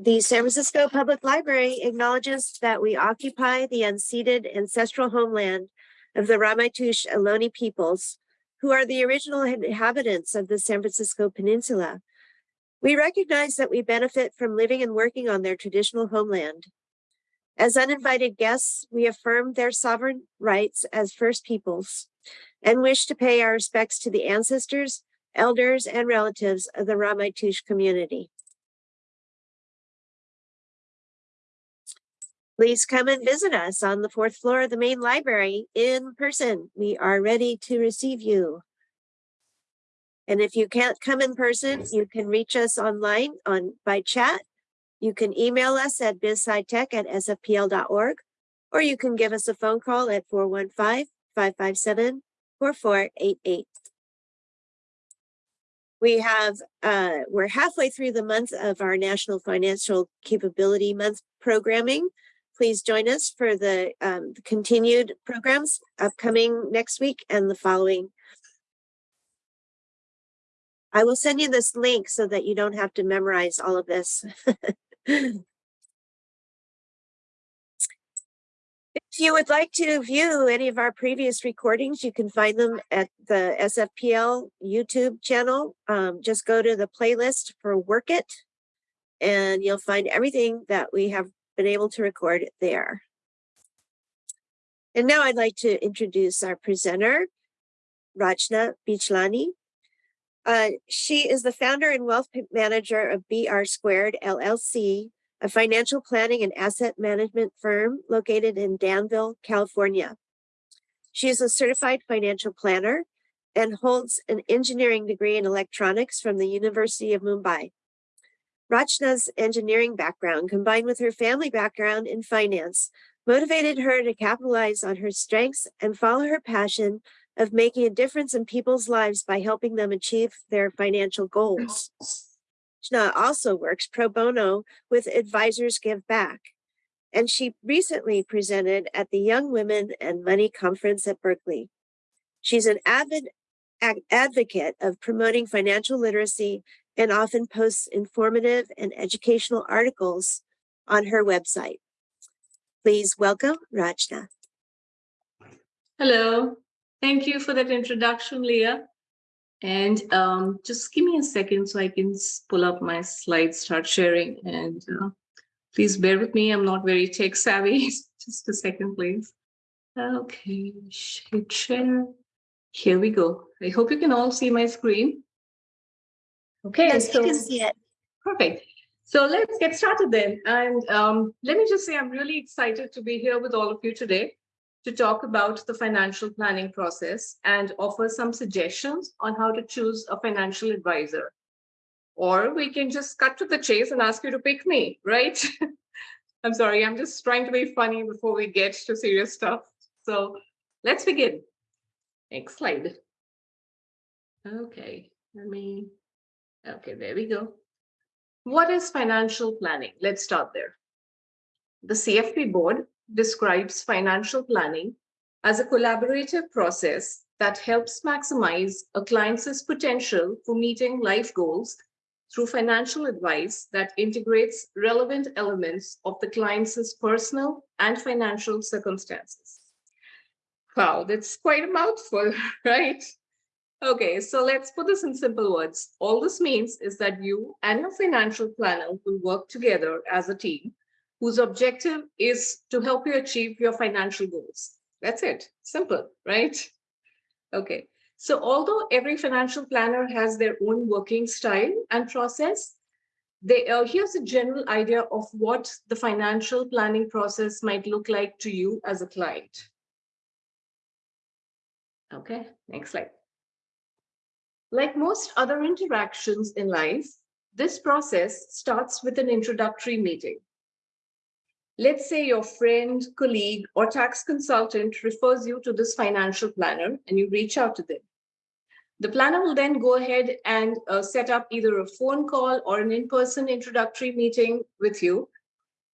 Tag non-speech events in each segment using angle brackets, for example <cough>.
The San Francisco Public Library acknowledges that we occupy the unceded ancestral homeland of the Ramaytush Ohlone peoples, who are the original inhabitants of the San Francisco Peninsula. We recognize that we benefit from living and working on their traditional homeland. As uninvited guests, we affirm their sovereign rights as First Peoples and wish to pay our respects to the ancestors, elders, and relatives of the Ramaytush community. Please come and visit us on the fourth floor of the main library in person. We are ready to receive you. And if you can't come in person, you can reach us online on by chat. You can email us at bizscitech at sfpl.org, or you can give us a phone call at 415-557-4488. We have, uh, we're halfway through the month of our National Financial Capability Month programming. Please join us for the um, continued programs upcoming next week and the following. I will send you this link so that you don't have to memorize all of this. <laughs> if you would like to view any of our previous recordings, you can find them at the SFPL YouTube channel. Um, just go to the playlist for Work It and you'll find everything that we have been able to record it there. And now I'd like to introduce our presenter, Rachna Bichlani. Uh, she is the founder and wealth manager of BR Squared LLC, a financial planning and asset management firm located in Danville, California. She is a certified financial planner and holds an engineering degree in electronics from the University of Mumbai. Rachna's engineering background combined with her family background in finance motivated her to capitalize on her strengths and follow her passion of making a difference in people's lives by helping them achieve their financial goals. Rachna also works pro bono with Advisors Give Back, and she recently presented at the Young Women and Money Conference at Berkeley. She's an avid advocate of promoting financial literacy and often posts informative and educational articles on her website. Please welcome Rachna. Hello, thank you for that introduction, Leah. And um, just give me a second so I can pull up my slides, start sharing. And uh, please bear with me, I'm not very tech savvy. <laughs> just a second, please. Okay, share. Here we go. I hope you can all see my screen. Okay, yes, so, you can see it. Perfect. So let's get started then. And um, let me just say, I'm really excited to be here with all of you today to talk about the financial planning process and offer some suggestions on how to choose a financial advisor. Or we can just cut to the chase and ask you to pick me, right? <laughs> I'm sorry, I'm just trying to be funny before we get to serious stuff. So let's begin. Next slide. Okay, let me Okay, there we go. What is financial planning? Let's start there. The CFP board describes financial planning as a collaborative process that helps maximize a client's potential for meeting life goals through financial advice that integrates relevant elements of the client's personal and financial circumstances. Wow, that's quite a mouthful, <laughs> right? Okay, so let's put this in simple words. All this means is that you and your financial planner will work together as a team whose objective is to help you achieve your financial goals. That's it. Simple, right? Okay. So although every financial planner has their own working style and process, they, uh, here's a general idea of what the financial planning process might look like to you as a client. Okay, next slide. Like most other interactions in life, this process starts with an introductory meeting. Let's say your friend, colleague, or tax consultant refers you to this financial planner and you reach out to them. The planner will then go ahead and uh, set up either a phone call or an in-person introductory meeting with you.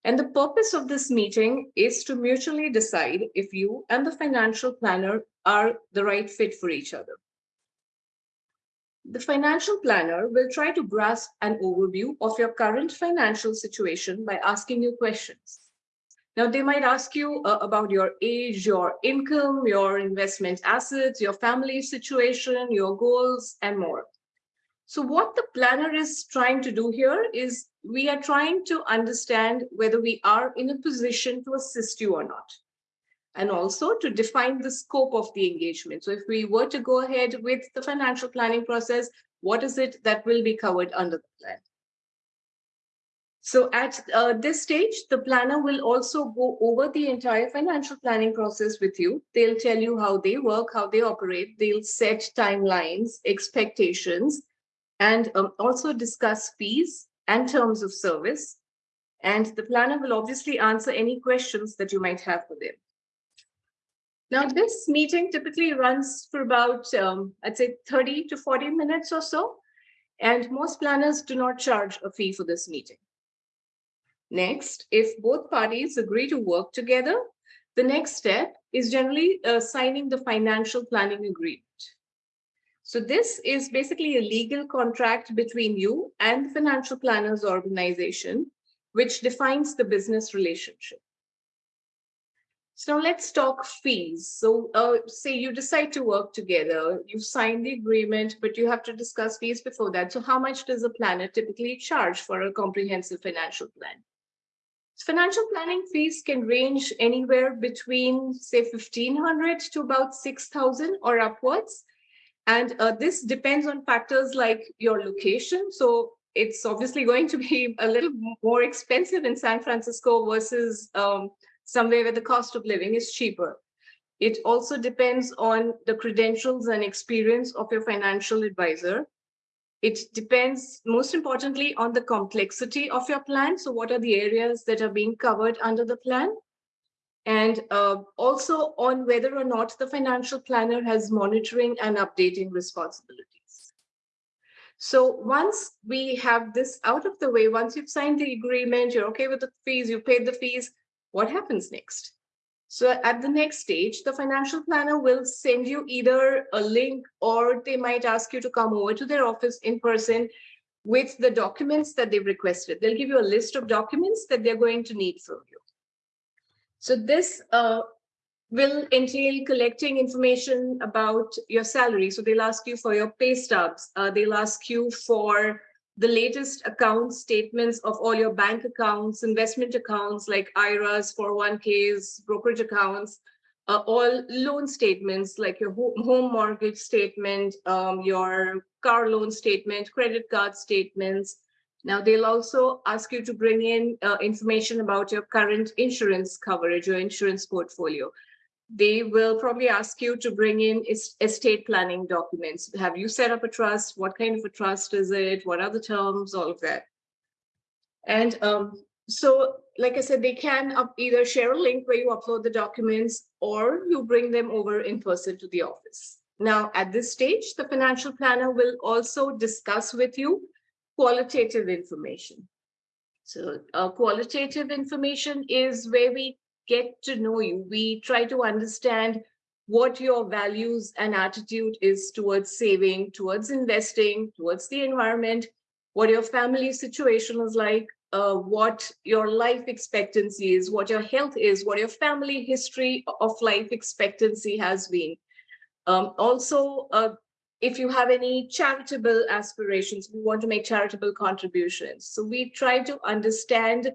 And the purpose of this meeting is to mutually decide if you and the financial planner are the right fit for each other. The financial planner will try to grasp an overview of your current financial situation by asking you questions. Now, they might ask you uh, about your age, your income, your investment assets, your family situation, your goals, and more. So what the planner is trying to do here is we are trying to understand whether we are in a position to assist you or not. And also to define the scope of the engagement. So if we were to go ahead with the financial planning process, what is it that will be covered under the plan? So at uh, this stage, the planner will also go over the entire financial planning process with you. They'll tell you how they work, how they operate. They'll set timelines, expectations, and um, also discuss fees and terms of service. And the planner will obviously answer any questions that you might have for them. Now, this meeting typically runs for about, um, I'd say 30 to 40 minutes or so. And most planners do not charge a fee for this meeting. Next, if both parties agree to work together, the next step is generally uh, signing the financial planning agreement. So this is basically a legal contract between you and the financial planners organization, which defines the business relationship. So now let's talk fees. So uh, say you decide to work together, you sign the agreement, but you have to discuss fees before that. So how much does a planner typically charge for a comprehensive financial plan? Financial planning fees can range anywhere between say 1500 to about 6000 or upwards. And uh, this depends on factors like your location. So it's obviously <laughs> going to be a little more expensive in San Francisco versus um, somewhere where the cost of living is cheaper. It also depends on the credentials and experience of your financial advisor. It depends most importantly on the complexity of your plan. So what are the areas that are being covered under the plan? And uh, also on whether or not the financial planner has monitoring and updating responsibilities. So once we have this out of the way, once you've signed the agreement, you're okay with the fees, you paid the fees, what happens next? So at the next stage, the financial planner will send you either a link or they might ask you to come over to their office in person with the documents that they've requested. They'll give you a list of documents that they're going to need from you. So this uh, will entail collecting information about your salary. So they'll ask you for your pay stubs. Uh, they'll ask you for the latest account statements of all your bank accounts, investment accounts like IRAs, 401ks, brokerage accounts, uh, all loan statements like your home mortgage statement, um, your car loan statement, credit card statements. Now they'll also ask you to bring in uh, information about your current insurance coverage, your insurance portfolio they will probably ask you to bring in estate planning documents. Have you set up a trust? What kind of a trust is it? What are the terms? All of that. And um, so, like I said, they can either share a link where you upload the documents or you bring them over in person to the office. Now, at this stage, the financial planner will also discuss with you qualitative information. So uh, qualitative information is where we get to know you. We try to understand what your values and attitude is towards saving, towards investing, towards the environment, what your family situation is like, uh, what your life expectancy is, what your health is, what your family history of life expectancy has been. Um, also, uh, if you have any charitable aspirations, we want to make charitable contributions. So we try to understand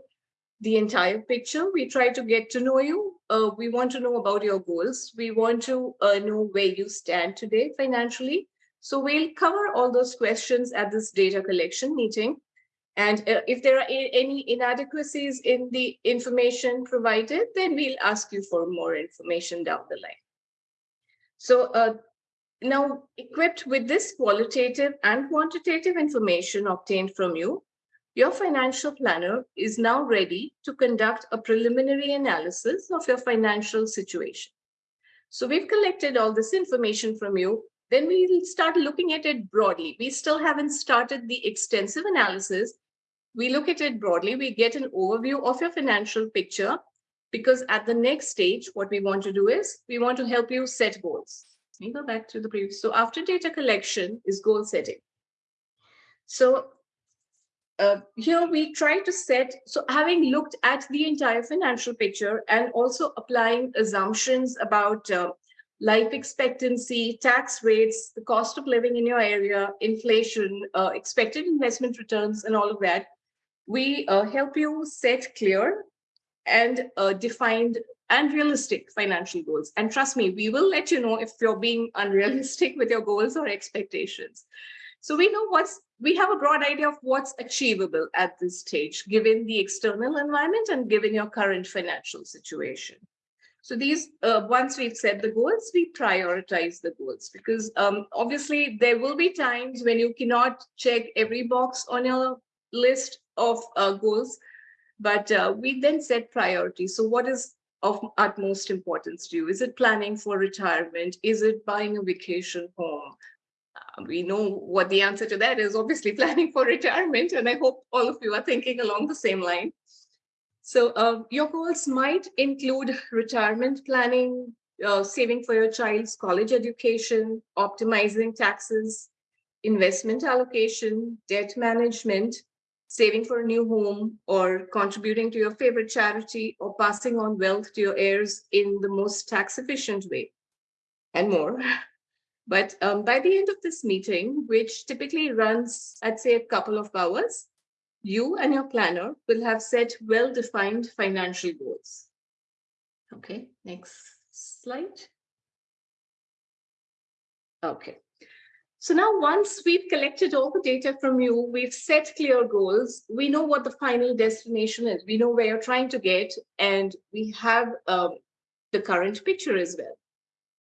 the entire picture. We try to get to know you. Uh, we want to know about your goals. We want to uh, know where you stand today financially. So we'll cover all those questions at this data collection meeting. And uh, if there are any inadequacies in the information provided, then we'll ask you for more information down the line. So uh, now equipped with this qualitative and quantitative information obtained from you, your financial planner is now ready to conduct a preliminary analysis of your financial situation. So we've collected all this information from you. Then we'll start looking at it broadly. We still haven't started the extensive analysis. We look at it broadly. We get an overview of your financial picture because at the next stage, what we want to do is we want to help you set goals. Let me go back to the previous. So after data collection is goal setting. So uh, here we try to set, so having looked at the entire financial picture and also applying assumptions about uh, life expectancy, tax rates, the cost of living in your area, inflation, uh, expected investment returns, and all of that, we uh, help you set clear and uh, defined and realistic financial goals. And trust me, we will let you know if you're being unrealistic <laughs> with your goals or expectations. So we know what's, we have a broad idea of what's achievable at this stage, given the external environment and given your current financial situation. So these, uh, once we've set the goals, we prioritize the goals because um, obviously there will be times when you cannot check every box on your list of uh, goals, but uh, we then set priorities. So what is of utmost importance to you? Is it planning for retirement? Is it buying a vacation home? We know what the answer to that is, obviously <laughs> planning for retirement. And I hope all of you are thinking along the same line. So uh, your goals might include retirement planning, uh, saving for your child's college education, optimizing taxes, investment allocation, debt management, saving for a new home, or contributing to your favorite charity, or passing on wealth to your heirs in the most tax efficient way, and more. <laughs> But um, by the end of this meeting, which typically runs, I'd say, a couple of hours, you and your planner will have set well-defined financial goals. Okay, next slide. Okay. So now once we've collected all the data from you, we've set clear goals, we know what the final destination is, we know where you're trying to get, and we have um, the current picture as well.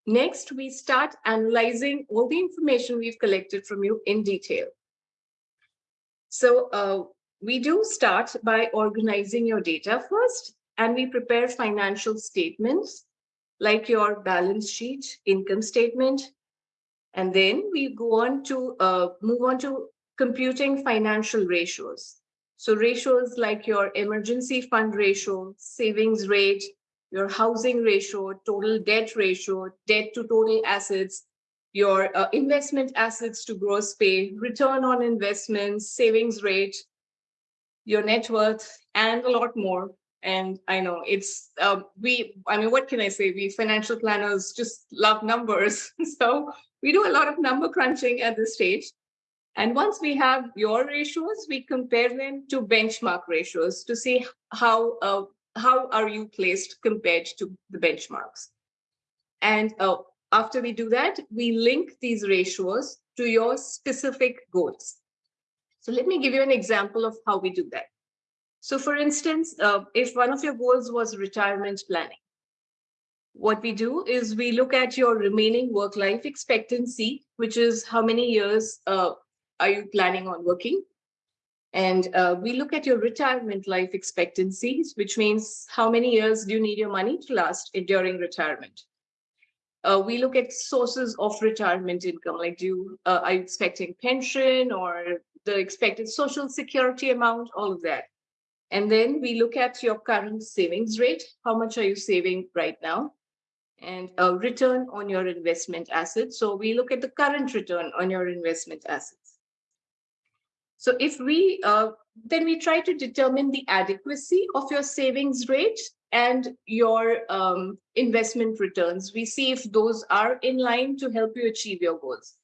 Next, we start analyzing all the information we've collected from you in detail. So uh, we do start by organizing your data first, and we prepare financial statements like your balance sheet, income statement, and then we go on to uh, move on to computing financial ratios. So ratios like your emergency fund ratio, savings rate, your housing ratio, total debt ratio, debt to total assets, your uh, investment assets to gross pay, return on investments, savings rate, your net worth, and a lot more. And I know it's, uh, we, I mean, what can I say? We financial planners just love numbers. <laughs> so we do a lot of number crunching at this stage. And once we have your ratios, we compare them to benchmark ratios to see how, uh, how are you placed compared to the benchmarks. And uh, after we do that, we link these ratios to your specific goals. So let me give you an example of how we do that. So for instance, uh, if one of your goals was retirement planning, what we do is we look at your remaining work life expectancy, which is how many years uh, are you planning on working? And uh, we look at your retirement life expectancies, which means how many years do you need your money to last during retirement? Uh, we look at sources of retirement income, like do you, uh, are you expecting pension or the expected social security amount, all of that. And then we look at your current savings rate. How much are you saving right now? and a return on your investment assets. So we look at the current return on your investment assets. So if we, uh, then we try to determine the adequacy of your savings rate and your um, investment returns. We see if those are in line to help you achieve your goals.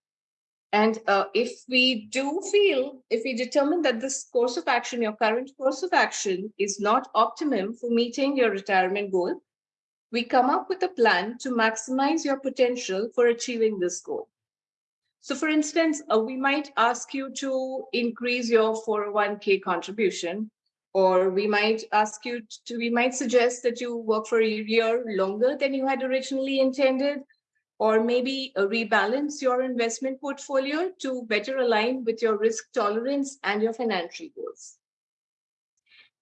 And uh, if we do feel, if we determine that this course of action, your current course of action is not optimum for meeting your retirement goal, we come up with a plan to maximize your potential for achieving this goal. So for instance, uh, we might ask you to increase your 401k contribution, or we might ask you to, we might suggest that you work for a year longer than you had originally intended, or maybe uh, rebalance your investment portfolio to better align with your risk tolerance and your financial goals.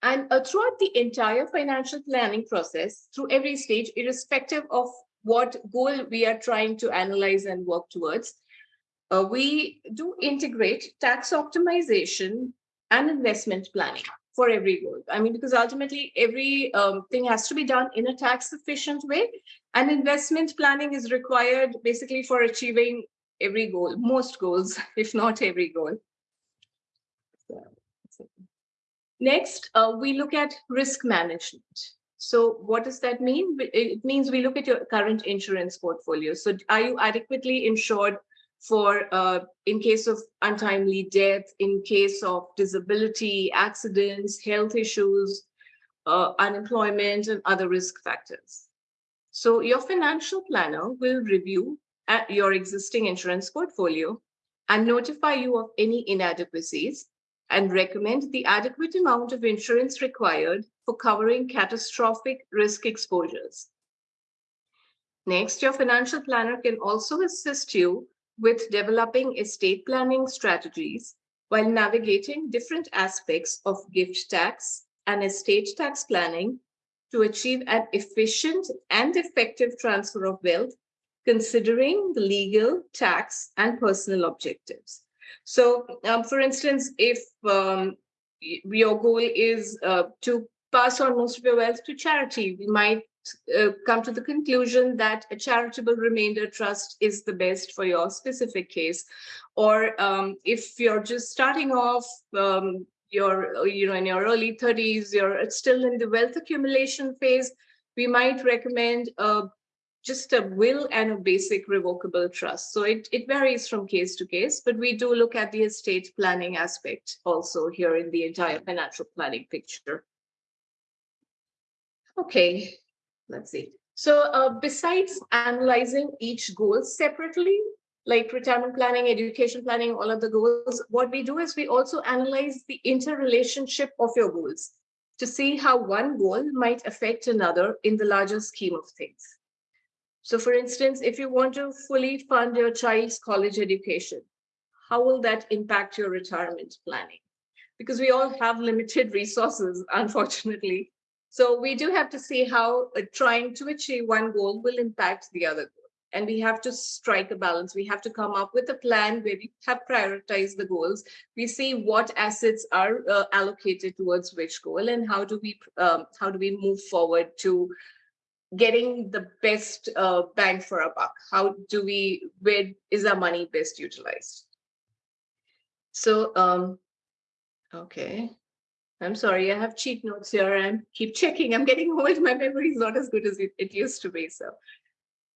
And uh, throughout the entire financial planning process, through every stage, irrespective of what goal we are trying to analyze and work towards, uh, we do integrate tax optimization and investment planning. for every goal. I mean, because ultimately every um, thing has to be done in a tax efficient way and investment planning is required basically for achieving every goal, most goals, <laughs> if not every goal. Next, uh, we look at risk management. So what does that mean? It means we look at your current insurance portfolio. So are you adequately insured for uh, in case of untimely death, in case of disability, accidents, health issues, uh, unemployment, and other risk factors. So your financial planner will review at your existing insurance portfolio and notify you of any inadequacies and recommend the adequate amount of insurance required for covering catastrophic risk exposures. Next, your financial planner can also assist you with developing estate planning strategies while navigating different aspects of gift tax and estate tax planning to achieve an efficient and effective transfer of wealth, considering the legal, tax, and personal objectives. So, um, for instance, if um, your goal is uh, to pass on most of your wealth to charity, we might uh, come to the conclusion that a charitable remainder trust is the best for your specific case. Or um, if you're just starting off, um, you're you know in your early 30s, you're still in the wealth accumulation phase, we might recommend uh, just a will and a basic revocable trust. So it, it varies from case to case, but we do look at the estate planning aspect also here in the entire financial planning picture. Okay, let's see. So uh, besides analyzing each goal separately, like retirement planning, education planning, all of the goals, what we do is we also analyze the interrelationship of your goals to see how one goal might affect another in the larger scheme of things. So for instance, if you want to fully fund your child's college education, how will that impact your retirement planning? Because we all have limited resources, <laughs> unfortunately. So we do have to see how uh, trying to achieve one goal will impact the other goal. And we have to strike a balance. We have to come up with a plan where we have prioritized the goals. We see what assets are uh, allocated towards which goal and how do we um, how do we move forward to getting the best uh, bang for our buck. How do we, where is our money best utilized? So, um, okay. I'm sorry, I have cheat notes here. I keep checking. I'm getting old. My memory is not as good as it, it used to be. So,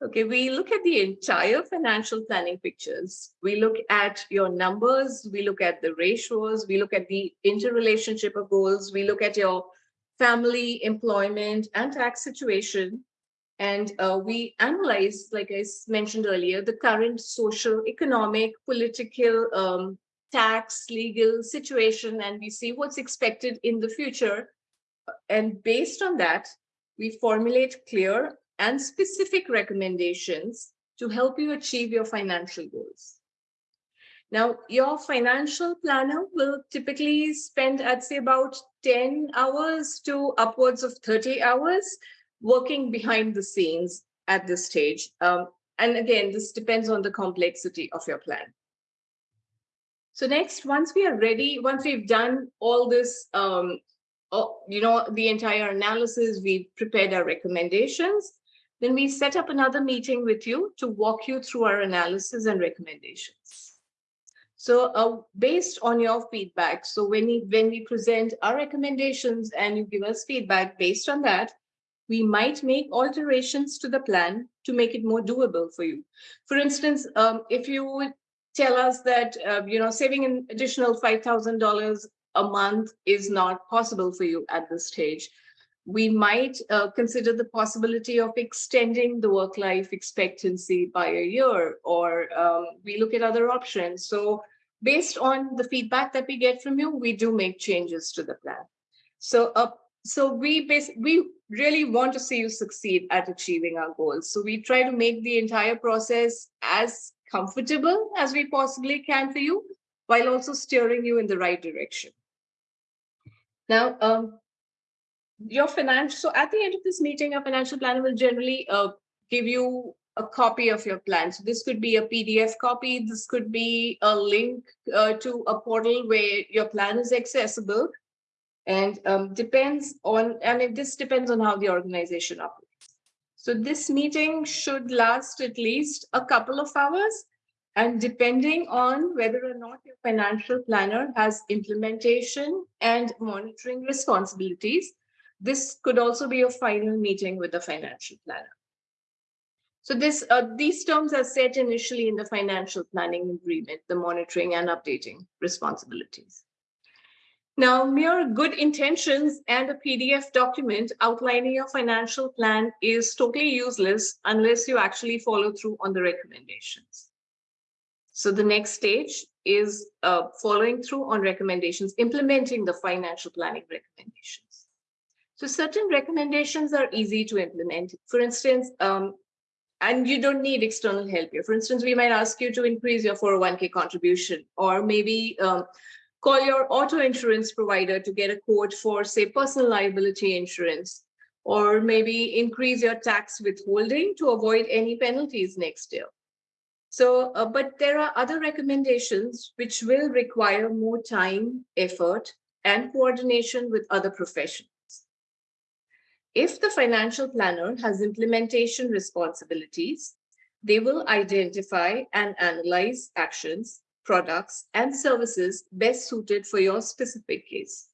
okay, we look at the entire financial planning pictures. We look at your numbers. We look at the ratios. We look at the interrelationship of goals. We look at your family, employment, and tax situation. And uh, we analyze, like I mentioned earlier, the current social, economic, political um, tax, legal situation, and we see what's expected in the future. And based on that, we formulate clear and specific recommendations to help you achieve your financial goals. Now, your financial planner will typically spend, I'd say, about 10 hours to upwards of 30 hours working behind the scenes at this stage. Um, and again, this depends on the complexity of your plan. So next, once we are ready, once we've done all this, um, oh, you know, the entire analysis, we've prepared our recommendations, then we set up another meeting with you to walk you through our analysis and recommendations. So uh, based on your feedback, so when we, when we present our recommendations and you give us feedback based on that, we might make alterations to the plan to make it more doable for you. For instance, um, if you tell us that, uh, you know, saving an additional $5,000 a month is not possible for you at this stage. We might uh, consider the possibility of extending the work life expectancy by a year, or um, we look at other options. So based on the feedback that we get from you, we do make changes to the plan. So, uh, so we we really want to see you succeed at achieving our goals. So we try to make the entire process as comfortable as we possibly can for you, while also steering you in the right direction. Now, um, your financial, so at the end of this meeting, a financial planner will generally uh, give you a copy of your plan. So this could be a PDF copy. This could be a link uh, to a portal where your plan is accessible. and um, depends on, and this depends on how the organization operates. So this meeting should last at least a couple of hours. And depending on whether or not your financial planner has implementation and monitoring responsibilities, this could also be a final meeting with the financial planner. So this, uh, these terms are set initially in the financial planning agreement, the monitoring and updating responsibilities. Now, mere good intentions and a PDF document outlining your financial plan is totally useless unless you actually follow through on the recommendations. So the next stage is uh, following through on recommendations, implementing the financial planning recommendations. So certain recommendations are easy to implement. For instance, um, and you don't need external help here. For instance, we might ask you to increase your 401k contribution, or maybe um, call your auto insurance provider to get a quote for, say, personal liability insurance, or maybe increase your tax withholding to avoid any penalties next year. So, uh, but there are other recommendations which will require more time, effort, and coordination with other professions. If the financial planner has implementation responsibilities, they will identify and analyze actions products, and services best suited for your specific case.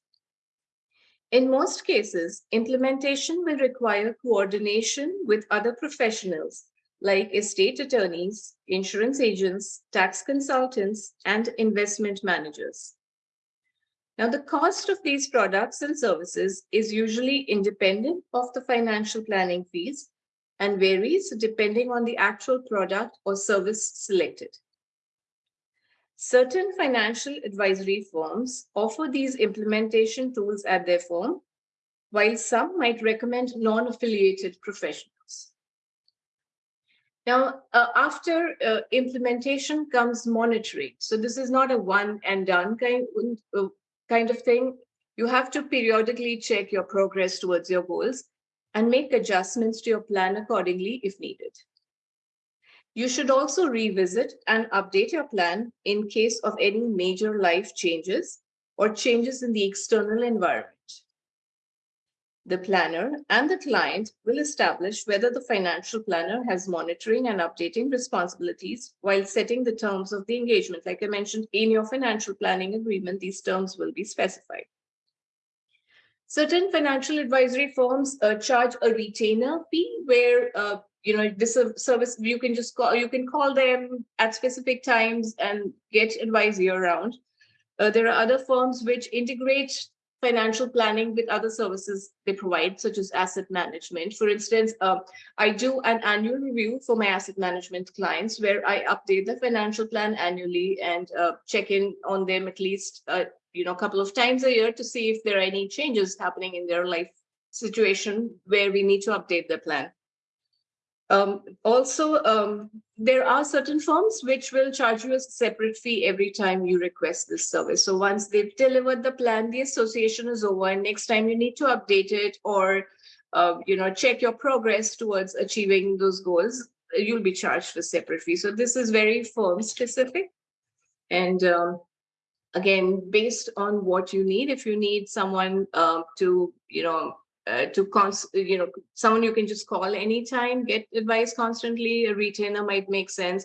In most cases, implementation will require coordination with other professionals like estate attorneys, insurance agents, tax consultants, and investment managers. Now, the cost of these products and services is usually independent of the financial planning fees and varies depending on the actual product or service selected. Certain financial advisory firms offer these implementation tools at their firm, while some might recommend non-affiliated professionals. Now, uh, after uh, implementation comes monitoring. So this is not a one and done kind, uh, kind of thing. You have to periodically check your progress towards your goals and make adjustments to your plan accordingly if needed. You should also revisit and update your plan in case of any major life changes or changes in the external environment. The planner and the client will establish whether the financial planner has monitoring and updating responsibilities while setting the terms of the engagement. Like I mentioned, in your financial planning agreement, these terms will be specified. Certain financial advisory firms uh, charge a retainer fee where uh, you know this service you can just call you can call them at specific times and get advice year round. Uh, there are other firms which integrate financial planning with other services they provide such as asset management. For instance uh, i do an annual review for my asset management clients where i update the financial plan annually and uh, check in on them at least uh, you know a couple of times a year to see if there are any changes happening in their life situation where we need to update the plan um, also, um, there are certain firms which will charge you a separate fee every time you request this service. So once they've delivered the plan, the association is over, and next time you need to update it or uh, you know check your progress towards achieving those goals, you'll be charged a separate fee. So this is very firm specific, and um, again, based on what you need. If you need someone uh, to you know uh, to cons you know someone you can just call anytime get advice constantly a retainer might make sense.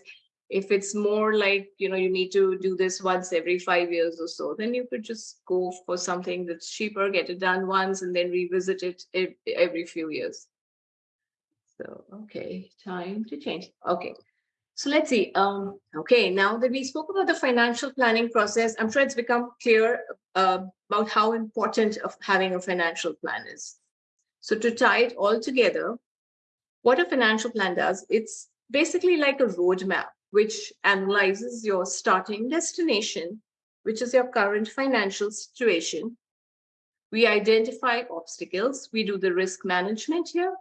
If it's more like you know you need to do this once every five years or so then you could just go for something that's cheaper get it done once and then revisit it every few years. So okay time to change. Okay so let's see um okay now that we spoke about the financial planning process i'm sure it's become clear uh, about how important of having a financial plan is so to tie it all together, what a financial plan does, it's basically like a roadmap which analyzes your starting destination, which is your current financial situation. We identify obstacles, we do the risk management here,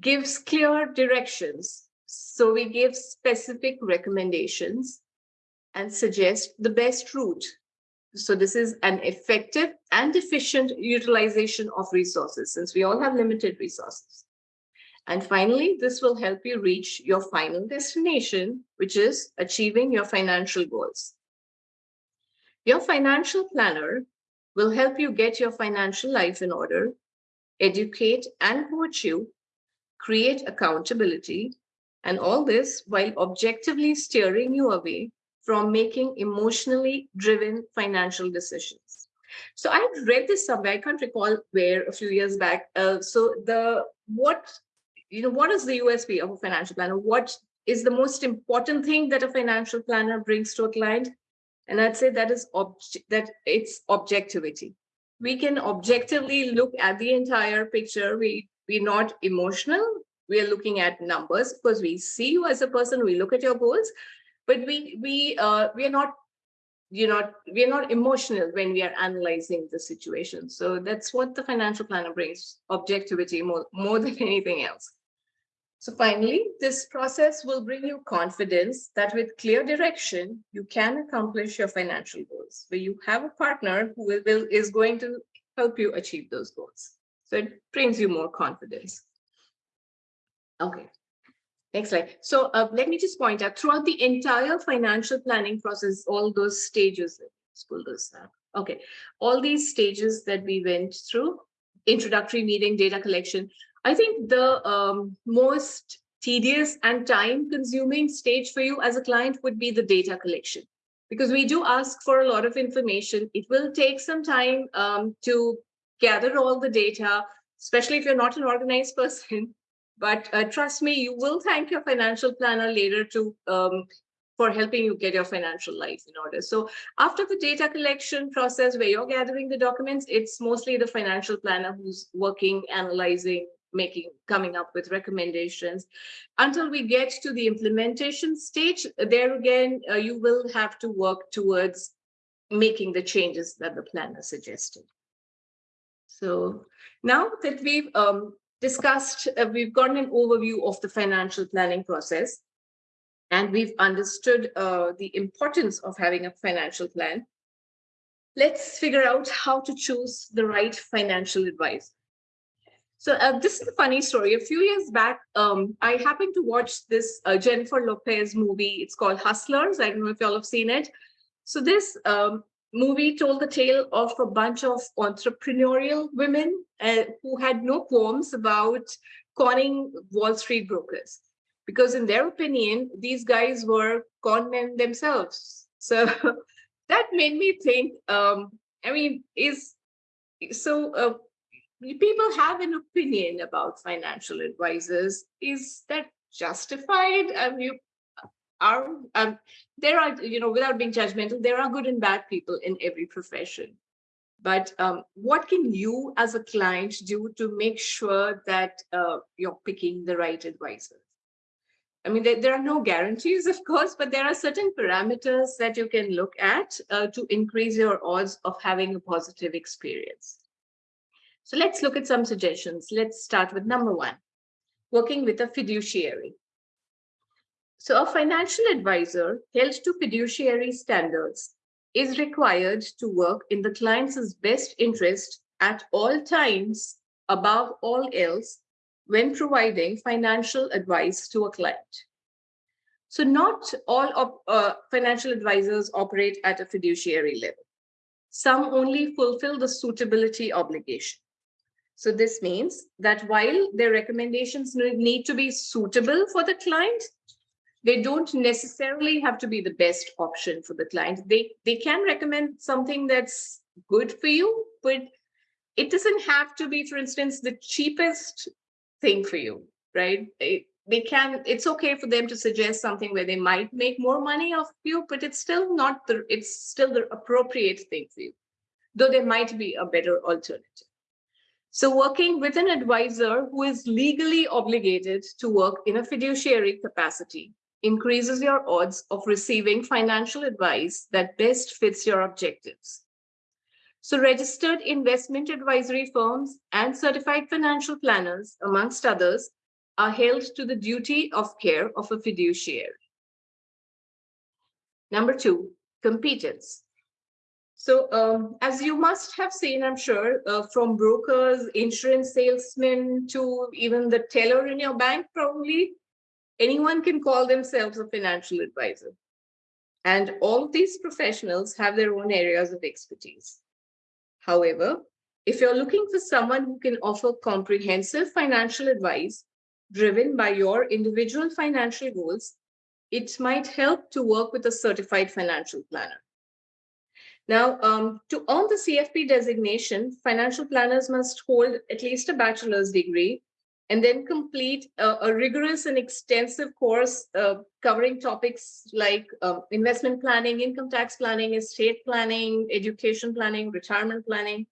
gives clear directions. So we give specific recommendations and suggest the best route so this is an effective and efficient utilization of resources since we all have limited resources. And finally, this will help you reach your final destination, which is achieving your financial goals. Your financial planner will help you get your financial life in order, educate and coach you, create accountability, and all this while objectively steering you away from making emotionally driven financial decisions. So I read this somewhere, I can't recall where a few years back. Uh, so the what, you know, what is the USP of a financial planner? What is the most important thing that a financial planner brings to a client? And I'd say that is that it's objectivity. We can objectively look at the entire picture. We, we're not emotional. We are looking at numbers because we see you as a person. We look at your goals, but we we uh, we are not you know we are not emotional when we are analyzing the situation. So that's what the financial planner brings: objectivity more more than <laughs> anything else. So finally, this process will bring you confidence that with clear direction, you can accomplish your financial goals, where you have a partner who will, will, is going to help you achieve those goals. So it brings you more confidence. Okay, next slide. So uh, let me just point out throughout the entire financial planning process, all those stages, let's up. Okay, all these stages that we went through, introductory meeting, data collection, I think the um, most tedious and time consuming stage for you as a client would be the data collection because we do ask for a lot of information. It will take some time um, to gather all the data, especially if you're not an organized <laughs> person. But uh, trust me, you will thank your financial planner later to um, for helping you get your financial life in order. So after the data collection process where you're gathering the documents, it's mostly the financial planner who's working, analyzing, making coming up with recommendations until we get to the implementation stage there again uh, you will have to work towards making the changes that the planner suggested so now that we've um, discussed uh, we've gotten an overview of the financial planning process and we've understood uh, the importance of having a financial plan let's figure out how to choose the right financial advice so uh, this is a funny story. A few years back, um, I happened to watch this uh, Jennifer Lopez movie. It's called Hustlers. I don't know if y'all have seen it. So this um, movie told the tale of a bunch of entrepreneurial women uh, who had no qualms about conning Wall Street brokers. Because in their opinion, these guys were con men themselves. So <laughs> that made me think, um, I mean, is so uh, people have an opinion about financial advisors. Is that justified? Um, you are um, there are you know without being judgmental, there are good and bad people in every profession. But um, what can you as a client do to make sure that uh, you're picking the right advisor? I mean, there, there, are no guarantees, of course, but there are certain parameters that you can look at uh, to increase your odds of having a positive experience. So let's look at some suggestions. Let's start with number one, working with a fiduciary. So a financial advisor held to fiduciary standards is required to work in the client's best interest at all times, above all else, when providing financial advice to a client. So not all of, uh, financial advisors operate at a fiduciary level. Some only fulfill the suitability obligation. So this means that while their recommendations need to be suitable for the client, they don't necessarily have to be the best option for the client. They, they can recommend something that's good for you, but it doesn't have to be, for instance, the cheapest thing for you, right? It, they can, it's okay for them to suggest something where they might make more money off you, but it's still not the, it's still the appropriate thing for you, though there might be a better alternative. So working with an advisor who is legally obligated to work in a fiduciary capacity increases your odds of receiving financial advice that best fits your objectives. So registered investment advisory firms and certified financial planners, amongst others, are held to the duty of care of a fiduciary. Number two, competence. So um, as you must have seen, I'm sure, uh, from brokers, insurance salesmen to even the teller in your bank, probably anyone can call themselves a financial advisor. And all of these professionals have their own areas of expertise. However, if you're looking for someone who can offer comprehensive financial advice driven by your individual financial goals, it might help to work with a certified financial planner. Now, um, to earn the CFP designation, financial planners must hold at least a bachelor's degree and then complete a, a rigorous and extensive course uh, covering topics like uh, investment planning, income tax planning, estate planning, education planning, retirement planning.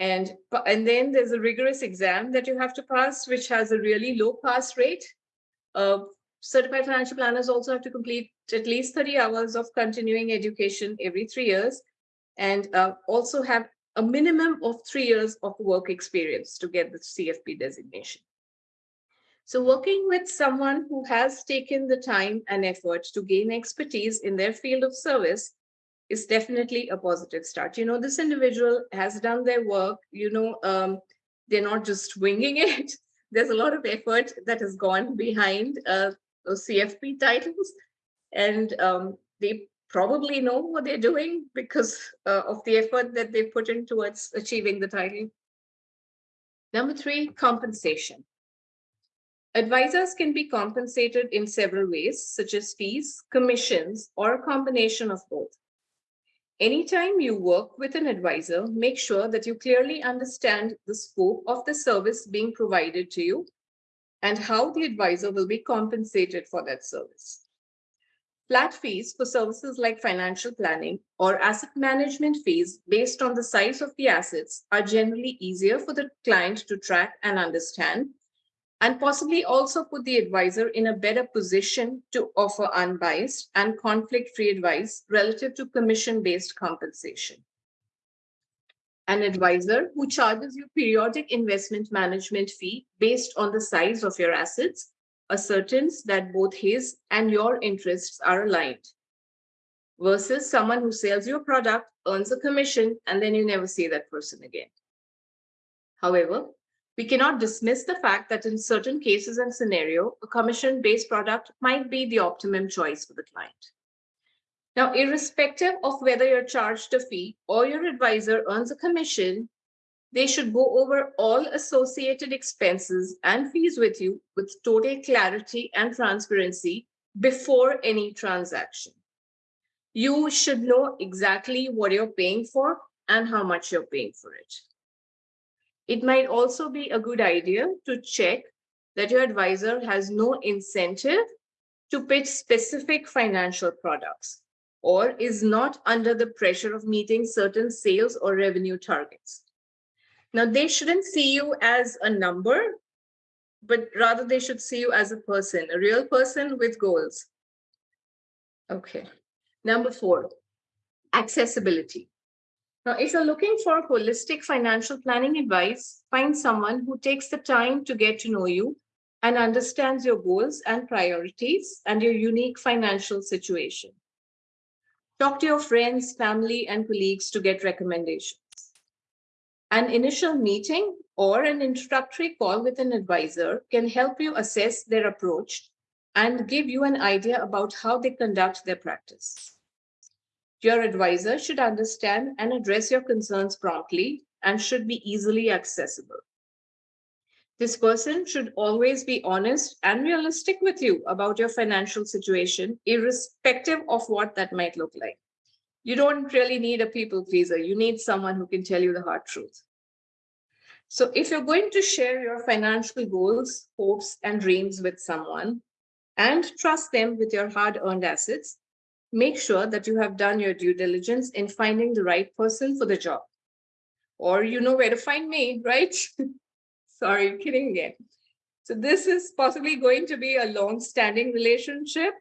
And, and then there's a rigorous exam that you have to pass, which has a really low pass rate. Uh, certified financial planners also have to complete at least 30 hours of continuing education every three years and uh, also have a minimum of three years of work experience to get the CFP designation. So working with someone who has taken the time and effort to gain expertise in their field of service is definitely a positive start. You know, this individual has done their work, you know, um, they're not just winging <laughs> it. There's a lot of effort that has gone behind uh, those CFP titles. And um, they probably know what they're doing because uh, of the effort that they put in towards achieving the title. Number three, compensation. Advisors can be compensated in several ways, such as fees, commissions, or a combination of both. Anytime you work with an advisor, make sure that you clearly understand the scope of the service being provided to you and how the advisor will be compensated for that service. Flat fees for services like financial planning or asset management fees based on the size of the assets are generally easier for the client to track and understand, and possibly also put the advisor in a better position to offer unbiased and conflict-free advice relative to commission-based compensation. An advisor who charges you periodic investment management fee based on the size of your assets ascertains that both his and your interests are aligned versus someone who sells your product, earns a commission, and then you never see that person again. However, we cannot dismiss the fact that in certain cases and scenario, a commission-based product might be the optimum choice for the client. Now, irrespective of whether you're charged a fee or your advisor earns a commission, they should go over all associated expenses and fees with you with total clarity and transparency before any transaction. You should know exactly what you're paying for and how much you're paying for it. It might also be a good idea to check that your advisor has no incentive to pitch specific financial products or is not under the pressure of meeting certain sales or revenue targets. Now, they shouldn't see you as a number, but rather they should see you as a person, a real person with goals. Okay. Number four, accessibility. Now, if you're looking for holistic financial planning advice, find someone who takes the time to get to know you and understands your goals and priorities and your unique financial situation. Talk to your friends, family, and colleagues to get recommendations. An initial meeting or an introductory call with an advisor can help you assess their approach and give you an idea about how they conduct their practice. Your advisor should understand and address your concerns promptly and should be easily accessible. This person should always be honest and realistic with you about your financial situation, irrespective of what that might look like you don't really need a people pleaser. You need someone who can tell you the hard truth. So if you're going to share your financial goals, hopes, and dreams with someone and trust them with your hard-earned assets, make sure that you have done your due diligence in finding the right person for the job. Or you know where to find me, right? <laughs> Sorry, kidding again. So this is possibly going to be a long-standing relationship,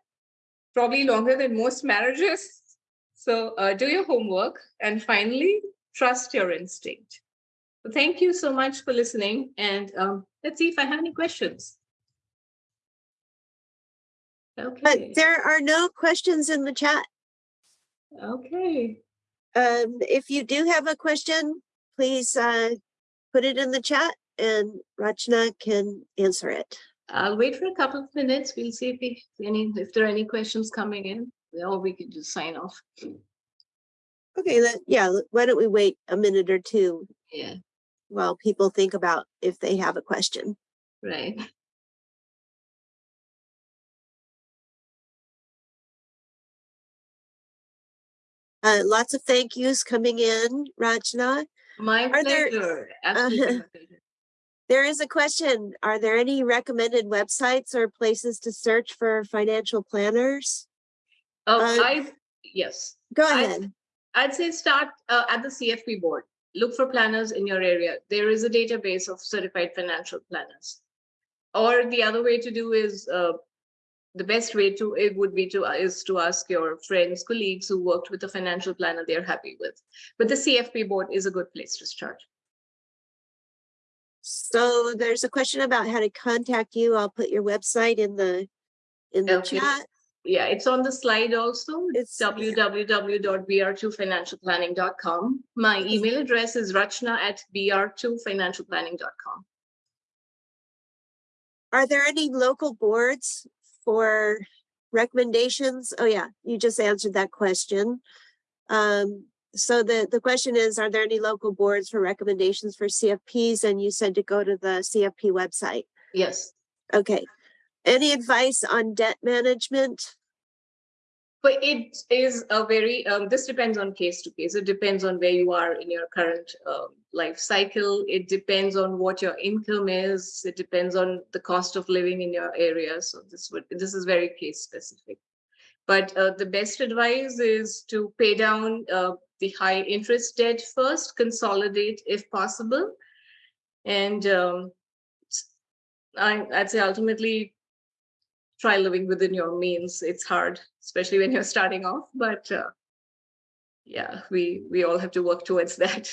probably longer than most marriages. So uh, do your homework and finally, trust your instinct. So thank you so much for listening and um, let's see if I have any questions. Okay. But there are no questions in the chat. Okay. Um, if you do have a question, please uh, put it in the chat and Rachna can answer it. I'll wait for a couple of minutes. We'll see if, we, any, if there are any questions coming in or we can just sign off. Okay, then, yeah, why don't we wait a minute or two Yeah, while people think about if they have a question? right. Uh, lots of thank yous coming in, Rachna. My Are pleasure. <laughs> My pleasure. There is a question. Are there any recommended websites or places to search for financial planners? Oh, Uh, I, yes, Go ahead. I'd say start uh, at the CFP board. Look for planners in your area. There is a database of certified financial planners. Or the other way to do is, uh, the best way to, it would be to, is to ask your friends, colleagues who worked with a financial planner they're happy with. But the CFP board is a good place to start. So there's a question about how to contact you. I'll put your website in the, in the Okay. chat. Yeah, it's on the slide also. It's It's- www.br2financialplanning.com. My email address is rachna at br2financialplanning.com. Are there any local boards for recommendations? Oh yeah, you just answered that question. Um, so the, the question is, are there any local boards for recommendations for CFPs? And you said to go to the CFP website. Yes. Okay. Any advice on debt management? But it is a very, um, this depends on case to case. It depends on where you are in your current um, life cycle. It depends on what your income is. It depends on the cost of living in your area. So this would, this is very case specific. But uh, the best advice is to pay down uh, the high interest debt first, consolidate if possible. And um, I, I'd say ultimately try living within your means. It's hard, especially when you're starting off, but uh, yeah, we we all have to work towards <laughs> that.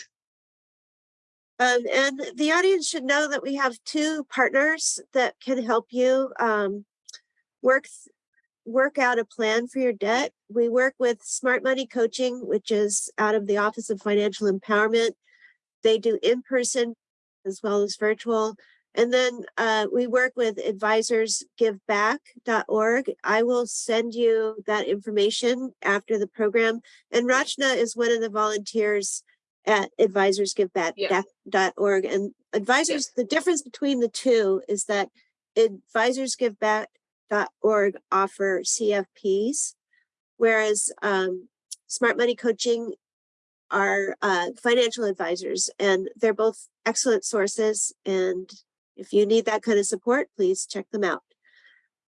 Um, and the audience should know that we have two partners that can help you um, work work out a plan for your debt. We work with Smart Money Coaching, which is out of the Office of Financial Empowerment. They do in-person as well as virtual. And then uh, we work with advisorsgiveback.org. I will send you that information after the program. And Rachna is one of the volunteers at advisorsgiveback.org. And advisors, the difference between the two is that advisorsgiveback.org offer CFPs, whereas um, Smart Money Coaching are uh, financial advisors, and they're both excellent sources. And if you need that kind of support, please check them out.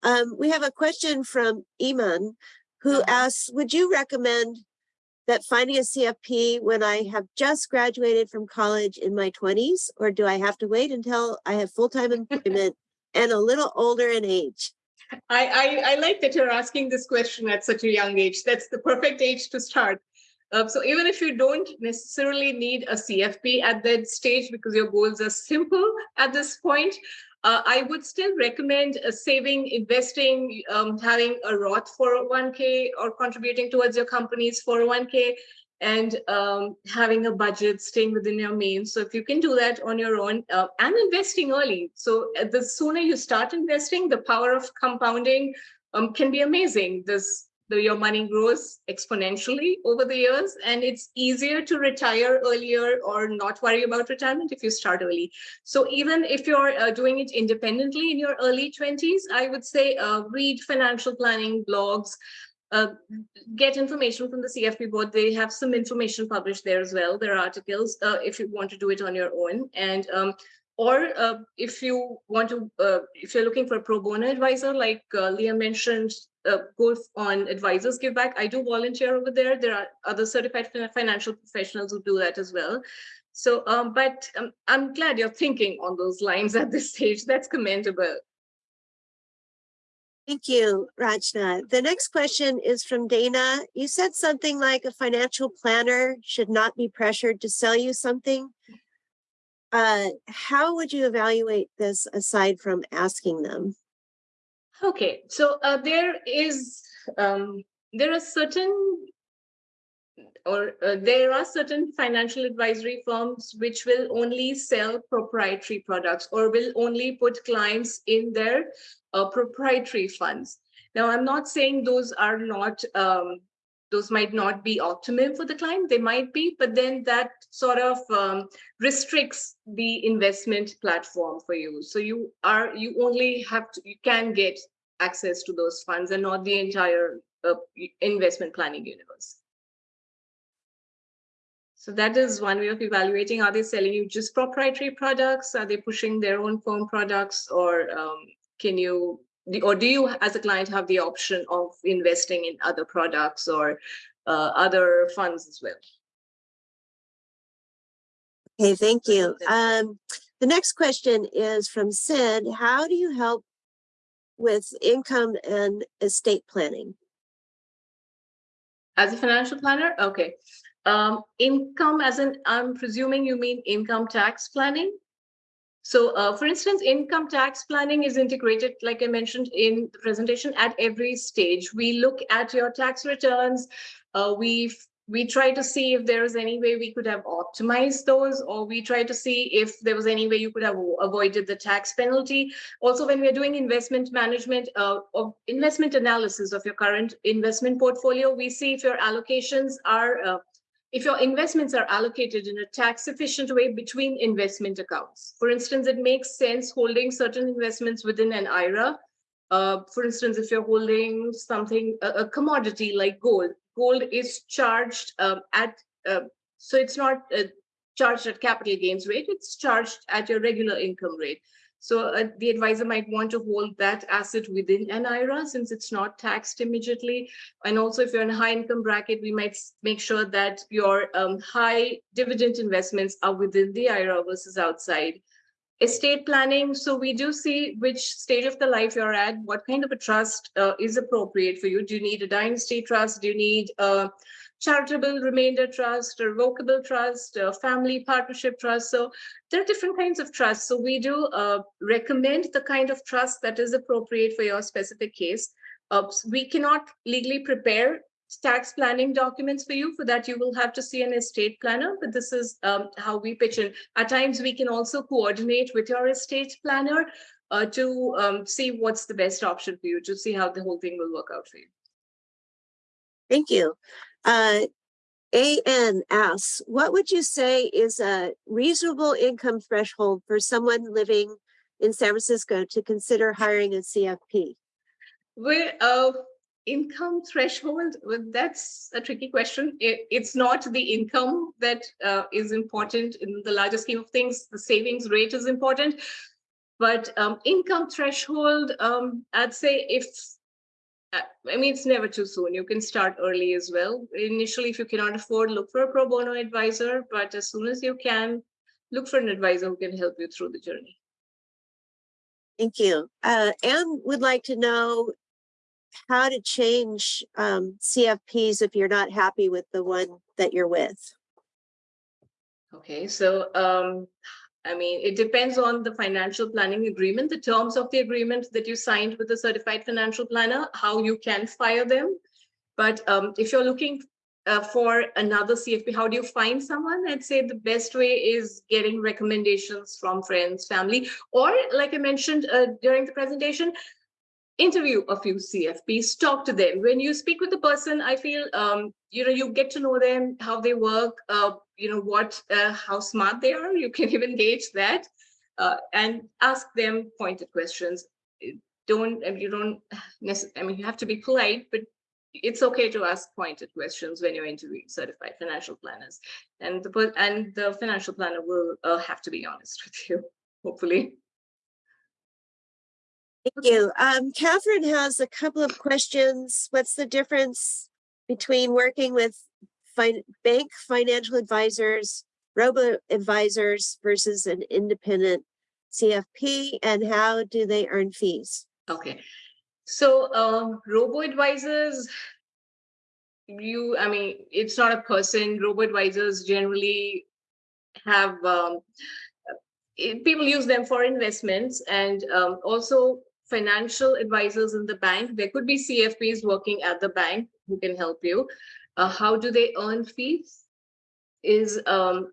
Um, we have a question from Iman, who asks, would you recommend that finding a CFP when I have just graduated from college in my twenties, or do I have to wait until I have full-time <laughs> employment and a little older in age? I, I I like that you're asking this question at such a young age. That's the perfect age to start. Uh, so even if you don't necessarily need a CFP at that stage because your goals are simple at this point, uh, I would still recommend uh, saving, investing, um, having a Roth 401k or contributing towards your company's 401k and um, having a budget, staying within your means. So if you can do that on your own uh, and investing early. So uh, the sooner you start investing, the power of compounding um, can be amazing. This the, your money grows exponentially over the years and it's easier to retire earlier or not worry about retirement if you start early. So even if you're uh, doing it independently in your early 20s i would say uh, read financial planning blogs uh, get information from the cfp board. They have some information published there as well there are articles uh, if you want to do it on your own. And um, or uh, if you want to, uh, if you're looking for a pro bono advisor, like uh, Leah mentioned, uh, on Advisors Give Back. I do volunteer over there. There are other certified financial professionals who do that as well. So, um, but um, I'm glad you're thinking on those lines at this stage. That's commendable. Thank you, Rachna. The next question is from Dana. You said something like a financial planner should not be pressured to sell you something. Uh, how would you evaluate this aside from asking them? Okay, so uh, there is um, there are certain or uh, there are certain financial advisory firms which will only sell proprietary products or will only put clients in their uh, proprietary funds. Now, I'm not saying those are not um, those might not be optimum for the client they might be but then that sort of um, restricts the investment platform for you. So you are you only have to you can get access to those funds and not the entire uh, investment planning universe. So that is one way of evaluating are they selling you just proprietary products? Are they pushing their own firm products? Or um, can you or do you as a client have the option of investing in other products or uh, other funds as well Okay, thank you. Um, the next question is from Sid. How do you help with income and estate planning? as a financial planner okay um, income as in i'm presuming you mean income tax planning so uh, for instance, income tax planning is integrated, like I mentioned in the presentation, at every stage. We look at your tax returns. Uh, we we try to see if there is any way we could have optimized those, or we try to see if there was any way you could have avoided the tax penalty. Also, when we're doing investment management uh, or investment analysis of your current investment portfolio, we see if your allocations are uh, if your investments are allocated in a tax efficient way between investment accounts. For instance, it makes sense holding certain investments within an IRA. Uh, for instance, if you're holding something, a, a commodity like gold, gold is charged um, at, uh, so it's not uh, charged at capital gains rate, it's charged at your regular income rate. So uh, the advisor might want to hold that asset within an IRA since it's not taxed immediately. And also if you're in a high income bracket, we might make sure that your um, high dividend investments are within the IRA versus outside. Estate planning, so we do see which stage of the life you're at, what kind of a trust uh, is appropriate for you. Do you need a dynasty trust? Do you need a charitable remainder trust, revocable trust, family partnership trust. So there are different kinds of trusts. So we do uh, recommend the kind of trust that is appropriate for your specific case. Uh, we cannot legally prepare tax planning documents for you. For that, you will have to see an estate planner, but this is um, how we pitch in. At times, we can also coordinate with your estate planner uh, to um, see what's the best option for you, to see how the whole thing will work out for you. Thank you. Uh, AN asks, what would you say is a reasonable income threshold for someone living in San Francisco to consider hiring a CFP? Well, uh, income threshold, well, that's a tricky question. It, it's not the income that uh, is important in the larger scheme of things. The savings rate is important. But um, income threshold, um, I'd say if I mean, it's never too soon. You can start early as well. Initially, if you cannot afford, look for a pro bono advisor. But as soon as you can, look for an advisor who can help you through the journey. Thank you. Uh, Anne would like to know how to change um, CFPs if you're not happy with the one that you're with. Okay, so um, I mean, it depends on the financial planning agreement, the terms of the agreement that you signed with the certified financial planner, how you can fire them. But um, if you're looking uh, for another CFP, how do you find someone? I'd say the best way is getting recommendations from friends, family, or like I mentioned uh, during the presentation, interview a few CFPs, talk to them. When you speak with the person, I feel, um, you know, you get to know them, how they work, uh, you know, what, uh, how smart they are. You can <laughs> even gauge that uh, and ask them pointed questions. Don't, you don't I mean, you have to be polite, but it's okay to ask pointed questions when you're interviewing certified financial planners. And the, and the financial planner will uh, have to be honest <laughs> with you, hopefully. Thank you. Um, Catherine has a couple of questions. What's the difference between working with bank financial advisors, robo advisors versus an independent CFP, and how do they earn fees? Okay, so uh, robo advisors, you, I mean, it's not a person. Robo advisors generally have um, people use them for investments and um, also financial advisors in the bank. There could be CFPs working at the bank who can help you. Uh, how do they earn fees? Is, um,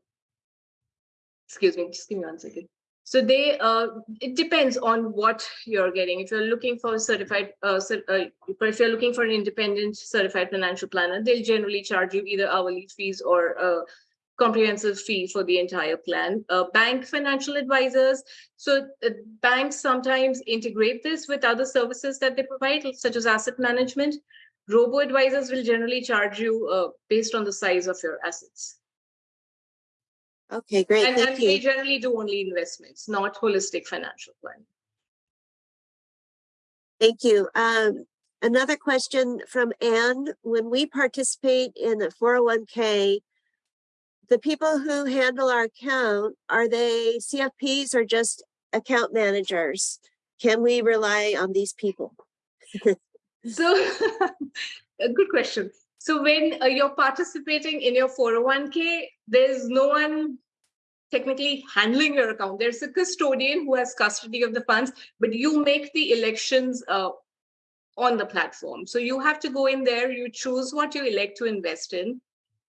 excuse me, just give me one second. So they, uh, it depends on what you're getting. If you're looking for a certified, uh, uh, if you're looking for an independent certified financial planner, they'll generally charge you either hourly fees or a comprehensive fee for the entire plan. Uh, bank financial advisors, so uh, banks sometimes integrate this with other services that they provide, such as asset management. Robo advisors will generally charge you uh, based on the size of your assets. Okay, great, And, and thank they you. generally do only investments, not holistic financial planning. Thank you. Um, another question from Anne, when we participate in a four oh one K, the people who handle our account, are they CFPs or just account managers? Can we rely on these people? <laughs> So, <laughs> a good question. So when uh, you're participating in your 401k, there's no one technically handling your account. There's a custodian who has custody of the funds, but you make the elections uh, on the platform. So you have to go in there, you choose what you elect to invest in,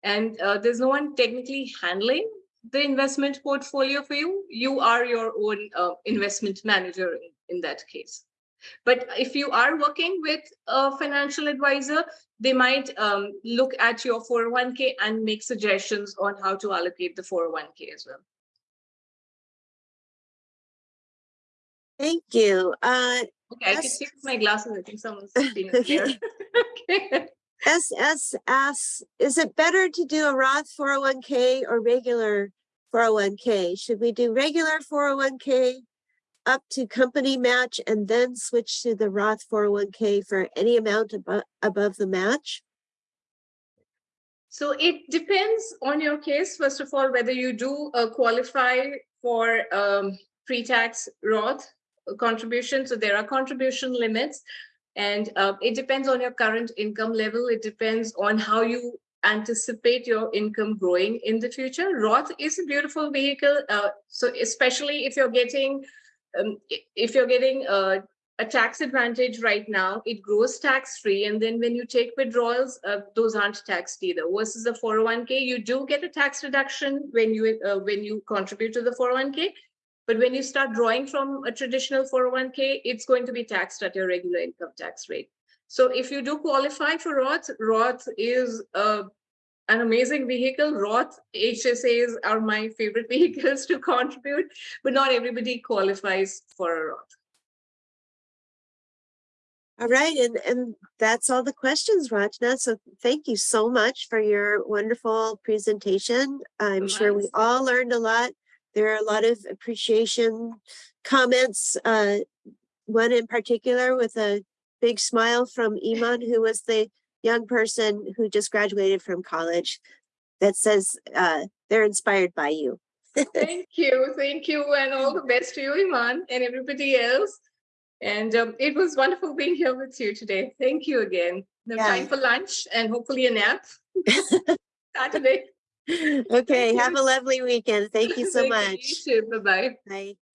and uh, there's no one technically handling the investment portfolio for you. You are your own uh, investment manager in, in that case. But if you are working with a financial advisor, they might um, look at your 401k and make suggestions on how to allocate the 401k as well. Thank you. Uh, Okay, I can with my glasses. I think someone's <laughs> being there. <laughs> Okay. SS asks, is it better to do a Roth four oh one K or regular four oh one K? Should we do regular four oh one K up to company match and then switch to the Roth four oh one K for any amount above, above the match? So it depends on your case, first of all, whether you do uh, qualify for um, pre-tax Roth contribution. So there are contribution limits and uh, it depends on your current income level. It depends on how you anticipate your income growing in the future. Roth is a beautiful vehicle. Uh, so especially if you're getting, um, if you're getting uh, a tax advantage right now, it grows tax free. And then when you take withdrawals, uh, those aren't taxed either. Versus a 401k, you do get a tax reduction when you uh, when you contribute to the 401k. But when you start drawing from a traditional 401k, it's going to be taxed at your regular income tax rate. So if you do qualify for Roth, Roth is uh, an amazing vehicle. Roth HSAs are my favorite <laughs> vehicles to contribute, but not everybody qualifies for a Roth. All right, and, and that's all the questions, Rachna. So thank you so much for your wonderful presentation. I'm sure we all learned a lot. There are a lot of appreciation comments, uh, one in particular with a big smile from Iman, who was the young person who just graduated from college that says, uh, they're inspired by you. <laughs> Thank you, thank you, and all the best to you, Iman, and everybody else. And um, it was wonderful being here with you today. Thank you again. Now Yeah. time for lunch and hopefully a nap. <laughs> Saturday. <laughs> Okay, have you. a lovely weekend. Thank you so <laughs> Thank much. You. Bye-bye. Bye.